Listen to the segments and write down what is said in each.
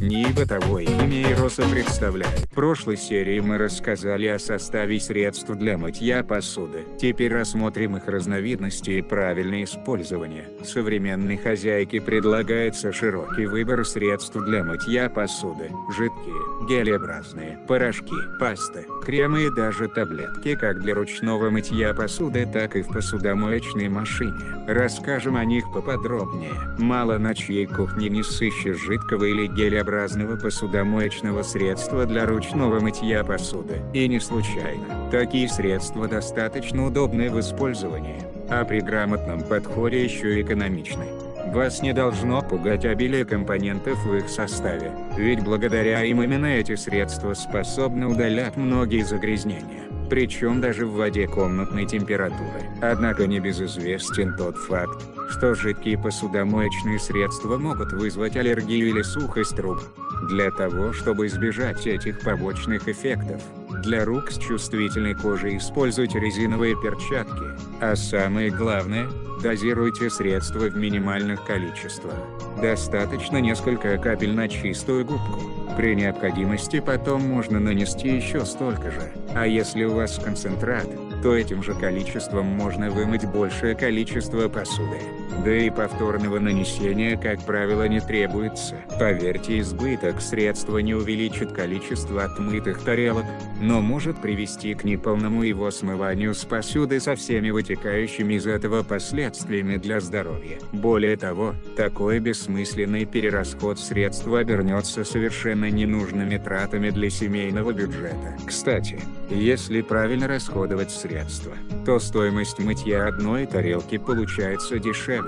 НИИ бытовой химии РОСа представляет. В прошлой серии мы рассказали о составе средств для мытья посуды. Теперь рассмотрим их разновидности и правильное использование. Современной хозяйке предлагается широкий выбор средств для мытья посуды. Жидкие, гелеобразные, порошки, пасты, кремы и даже таблетки как для ручного мытья посуды, так и в посудомоечной машине. Расскажем о них поподробнее. Мало на чьей кухне не сыщешь жидкого или гелеобразного посудомоечного средства для ручного мытья посуды. И не случайно. Такие средства достаточно удобны в использовании, а при грамотном подходе еще экономичны. Вас не должно пугать обилие компонентов в их составе, ведь благодаря им именно эти средства способны удалять многие загрязнения причем даже в воде комнатной температуры. Однако небезызвестен тот факт, что жидкие посудомоечные средства могут вызвать аллергию или сухость труб. Для того, чтобы избежать этих побочных эффектов, для рук с чувствительной кожей используйте резиновые перчатки, а самое главное, дозируйте средства в минимальных количествах. Достаточно несколько капель на чистую губку. При необходимости потом можно нанести еще столько же. А если у вас концентрат, то этим же количеством можно вымыть большее количество посуды. Да и повторного нанесения, как правило, не требуется. Поверьте, избыток средства не увеличит количество отмытых тарелок, но может привести к неполному его смыванию с посуды со всеми вытекающими из этого последствиями для здоровья. Более того, такой бессмысленный перерасход средств обернется совершенно ненужными тратами для семейного бюджета. Кстати, если правильно расходовать средства, то стоимость мытья одной тарелки получается дешевле,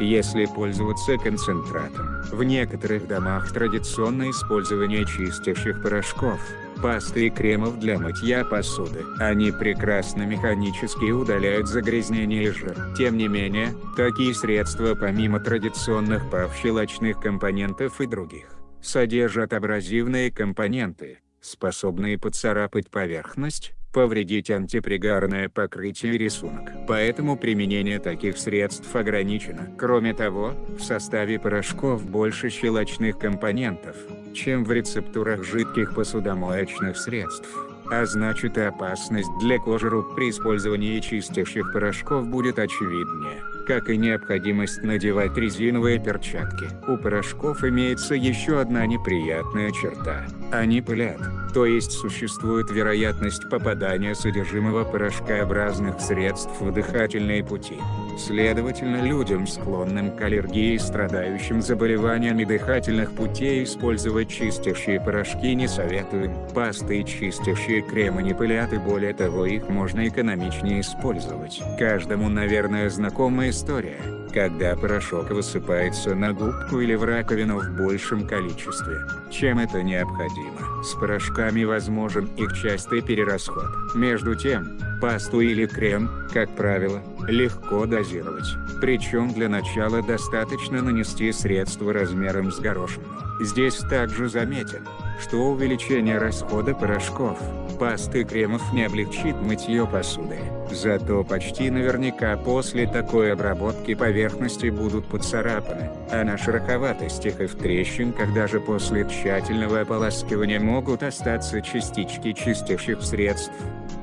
если пользоваться концентратом. В некоторых домах традиционно использование чистящих порошков, пасты и кремов для мытья посуды. Они прекрасно механически удаляют загрязнение и жир. Тем не менее, такие средства помимо традиционных павщелочных компонентов и других, содержат абразивные компоненты, способные поцарапать поверхность, повредить антипригарное покрытие и рисунок. Поэтому применение таких средств ограничено. Кроме того, в составе порошков больше щелочных компонентов, чем в рецептурах жидких посудомоечных средств. А значит и опасность для кожи рук при использовании чистящих порошков будет очевиднее как и необходимость надевать резиновые перчатки. У порошков имеется еще одна неприятная черта. Они пылят, то есть существует вероятность попадания содержимого порошкообразных средств в дыхательные пути. Следовательно, людям, склонным к аллергии и страдающим заболеваниями дыхательных путей использовать чистящие порошки не советуем. Пасты и чистящие кремы не пылят и более того их можно экономичнее использовать. Каждому, наверное, знакомая история, когда порошок высыпается на губку или в раковину в большем количестве, чем это необходимо. С порошками возможен их частый перерасход. Между тем, пасту или крем, как правило, легко дозировать. Причем для начала достаточно нанести средство размером с горошину. Здесь также заметен, что увеличение расхода порошков, пасты и кремов не облегчит мытье посуды. Зато почти наверняка после такой обработки поверхности будут поцарапаны, а на шероховатостях и в трещинках даже после тщательного ополаскивания могут остаться частички чистящих средств.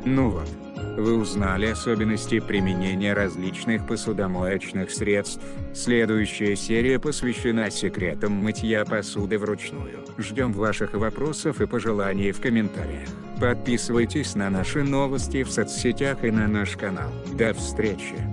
Ну вот. Вы узнали особенности применения различных посудомоечных средств. Следующая серия посвящена секретам мытья посуды вручную. Ждем ваших вопросов и пожеланий в комментариях. Подписывайтесь на наши новости в соцсетях и на наш канал. До встречи!